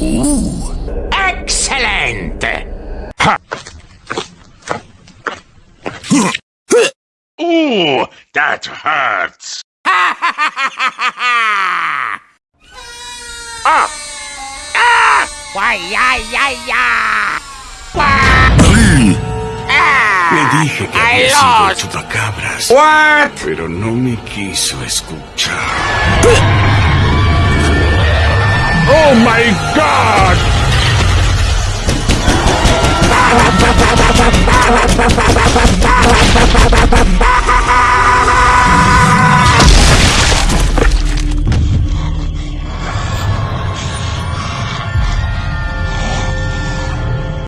Uh, ¡Excelente! Ja. Ooh, uh, that hurts! ah! Ah! Why, ya, ya, ah. ya! Le ah. dije que había sido el chupacabras. What? Pero no me quiso escuchar. Oh my god!